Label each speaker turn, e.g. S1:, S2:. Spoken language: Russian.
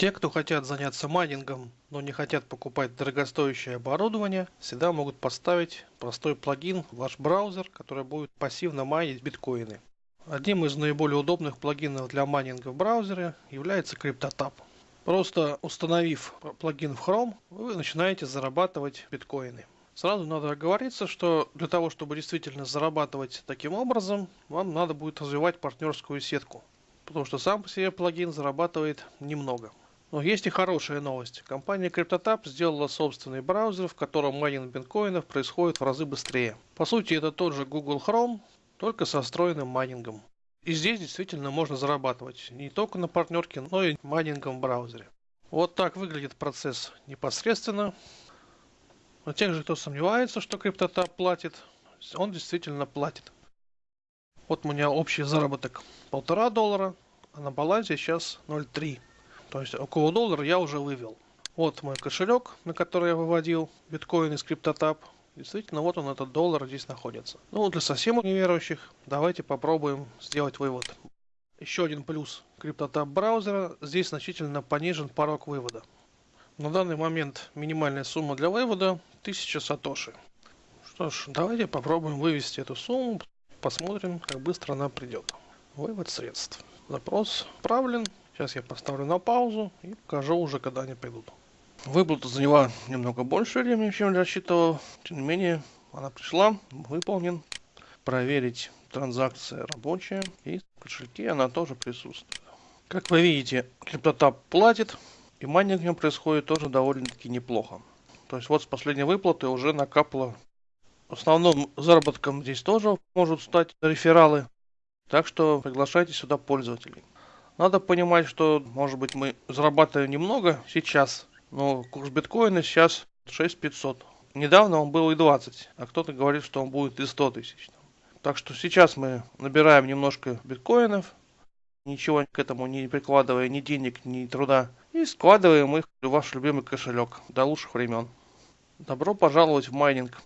S1: Те, кто хотят заняться майнингом, но не хотят покупать дорогостоящее оборудование, всегда могут поставить простой плагин в ваш браузер, который будет пассивно майнить биткоины. Одним из наиболее удобных плагинов для майнинга в браузере является CryptoTab. Просто установив плагин в Chrome, вы начинаете зарабатывать биткоины. Сразу надо оговориться, что для того, чтобы действительно зарабатывать таким образом, вам надо будет развивать партнерскую сетку. Потому что сам по себе плагин зарабатывает немного. Но есть и хорошая новость. Компания CryptoTab сделала собственный браузер, в котором майнинг биткоинов происходит в разы быстрее. По сути, это тот же Google Chrome, только со встроенным майнингом. И здесь действительно можно зарабатывать не только на партнерке, но и майнингом в браузере. Вот так выглядит процесс непосредственно. Но тех же, кто сомневается, что CryptoTab платит, он действительно платит. Вот у меня общий заработок полтора доллара, а на балансе сейчас 0,3. То есть около доллара я уже вывел. Вот мой кошелек, на который я выводил биткоин из CryptoTab. Действительно, вот он, этот доллар здесь находится. Ну, для совсем неверующих, давайте попробуем сделать вывод. Еще один плюс CryptoTab браузера. Здесь значительно понижен порог вывода. На данный момент минимальная сумма для вывода 1000 сатоши. Что ж, давайте попробуем вывести эту сумму. Посмотрим, как быстро она придет. Вывод средств. Запрос отправлен. Сейчас я поставлю на паузу и покажу уже, когда они придут. Выплата заняла немного больше времени, чем я рассчитывал. Тем не менее, она пришла, выполнен. Проверить транзакция рабочая. И в кошельке она тоже присутствует. Как вы видите, CryptoTab платит. И майнинг в нем происходит тоже довольно-таки неплохо. То есть вот с последней выплаты уже накапало. Основным заработком здесь тоже могут стать рефералы. Так что приглашайте сюда пользователей. Надо понимать, что, может быть, мы зарабатываем немного сейчас, но курс биткоина сейчас 6500. Недавно он был и 20, а кто-то говорит, что он будет и 100 тысяч. Так что сейчас мы набираем немножко биткоинов, ничего к этому не прикладывая ни денег, ни труда, и складываем их в ваш любимый кошелек до лучших времен. Добро пожаловать в майнинг.